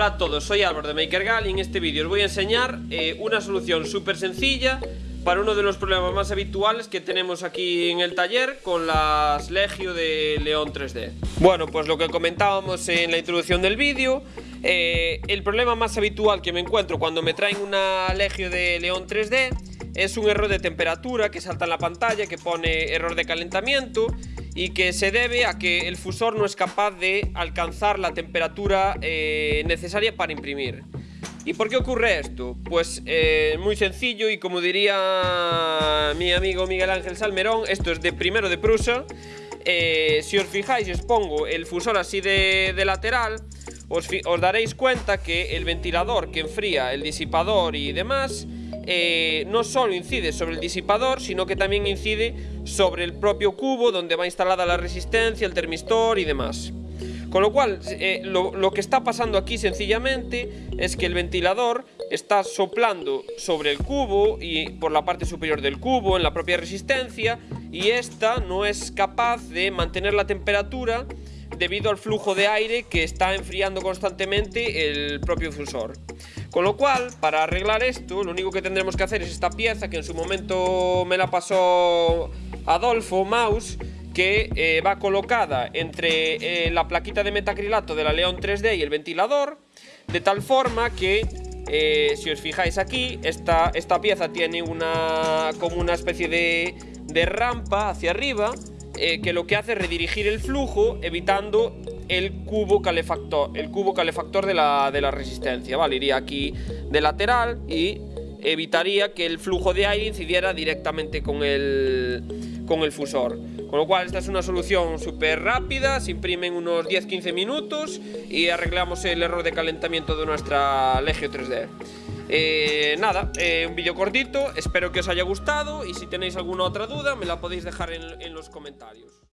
todos, soy Álvaro de MakerGal y en este vídeo os voy a enseñar eh, una solución súper sencilla para uno de los problemas más habituales que tenemos aquí en el taller con las Legio de León 3D. Bueno, pues lo que comentábamos en la introducción del vídeo, eh, el problema más habitual que me encuentro cuando me traen una Legio de León 3D es un error de temperatura que salta en la pantalla, que pone error de calentamiento y que se debe a que el fusor no es capaz de alcanzar la temperatura eh, necesaria para imprimir. ¿Y por qué ocurre esto? Pues eh, muy sencillo y como diría mi amigo Miguel Ángel Salmerón, esto es de primero de Prusa. Eh, si os fijáis, os pongo el fusor así de, lateral, os, os daréis cuenta que el ventilador que enfría el disipador y demás eh, no solo incide sobre el disipador, sino que también incide sobre el propio cubo donde va instalada la resistencia, el termistor y demás. Con lo cual, eh, lo, que está pasando aquí sencillamente es que el ventilador está soplando sobre el cubo y por la parte superior del cubo, en la propia resistencia, y esta no es capaz de mantener la temperatura debido al flujo de aire que está enfriando constantemente el propio fusor. Con lo cual, para arreglar esto, lo único que tendremos que hacer es esta pieza que en su momento me la pasó Adolfo Maus, que eh, va colocada entre eh, la plaquita de metacrilato de la León 3D y el ventilador, de tal forma que, eh, si os fijáis aquí, esta, esta pieza tiene una, como una especie de, de rampa hacia arriba, que lo que hace es redirigir el flujo, evitando el cubo calefactor, el cubo calefactor de la, de la resistencia, ¿vale? Iría aquí de lateral y evitaría que el flujo de aire incidiera directamente con el, con el fusor. Con lo cual esta es una solución súper rápida, se imprime en unos 10-15 minutos y arreglamos el error de calentamiento de nuestra Legio 3D. Eh, nada, eh, un vídeo cortito, espero que os haya gustado y si tenéis alguna otra duda me la podéis dejar en los comentarios.